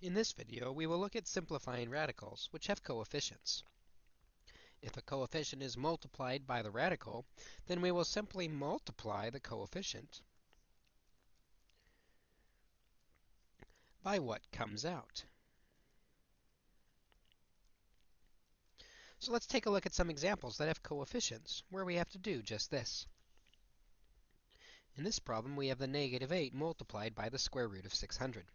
In this video, we will look at simplifying radicals, which have coefficients. If a coefficient is multiplied by the radical, then we will simply multiply the coefficient by what comes out. So let's take a look at some examples that have coefficients, where we have to do just this. In this problem, we have the negative 8 multiplied by the square root of 600.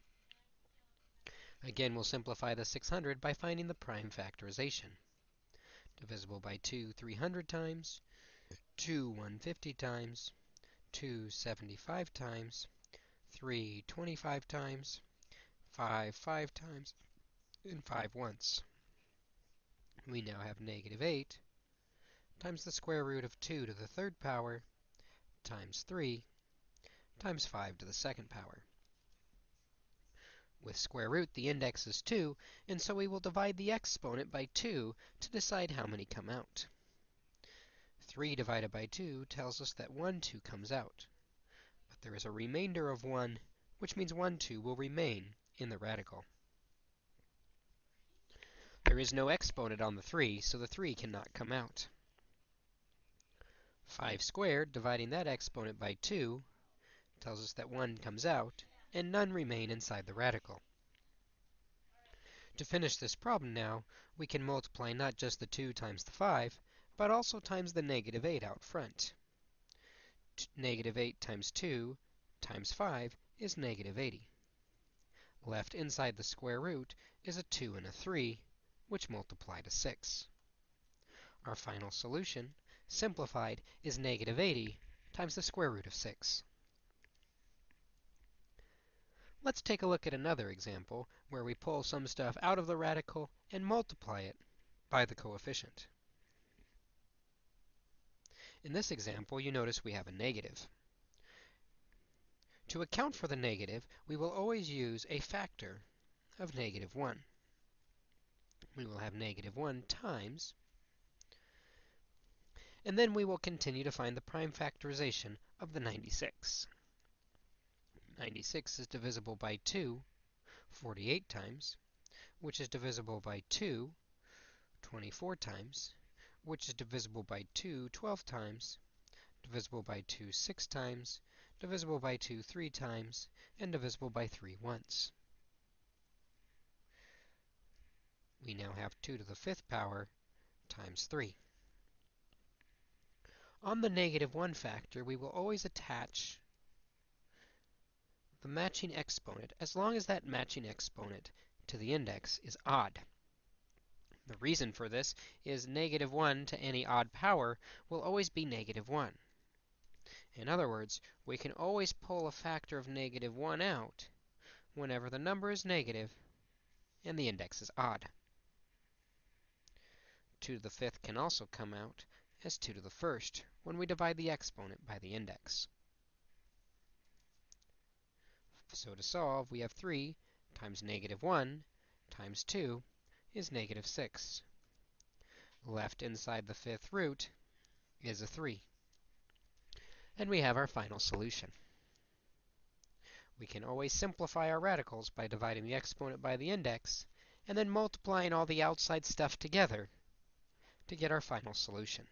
Again, we'll simplify the 600 by finding the prime factorization. Divisible by 2 300 times, 2 150 times, 2 75 times, 3 25 times, 5 5 times, and 5 once. We now have negative 8 times the square root of 2 to the third power times 3 times 5 to the second power. With square root, the index is 2, and so we will divide the exponent by 2 to decide how many come out. 3 divided by 2 tells us that 1 2 comes out. But there is a remainder of 1, which means 1 2 will remain in the radical. There is no exponent on the 3, so the 3 cannot come out. 5 squared, dividing that exponent by 2, tells us that 1 comes out, and none remain inside the radical. To finish this problem now, we can multiply not just the 2 times the 5, but also times the negative 8 out front. T negative 8 times 2 times 5 is negative 80. Left inside the square root is a 2 and a 3, which multiply to 6. Our final solution, simplified, is negative 80 times the square root of 6. Let's take a look at another example where we pull some stuff out of the radical and multiply it by the coefficient. In this example, you notice we have a negative. To account for the negative, we will always use a factor of negative 1. We will have negative 1 times, and then we will continue to find the prime factorization of the 96. 96 is divisible by 2 48 times, which is divisible by 2 24 times, which is divisible by 2 12 times, divisible by 2 6 times, divisible by 2 3 times, and divisible by 3 once. We now have 2 to the fifth power times 3. On the negative 1 factor, we will always attach the matching exponent as long as that matching exponent to the index is odd. The reason for this is negative 1 to any odd power will always be negative 1. In other words, we can always pull a factor of negative 1 out whenever the number is negative and the index is odd. 2 to the fifth can also come out as 2 to the first when we divide the exponent by the index. So to solve, we have 3 times negative 1 times 2 is negative 6. Left inside the fifth root is a 3. And we have our final solution. We can always simplify our radicals by dividing the exponent by the index, and then multiplying all the outside stuff together to get our final solution.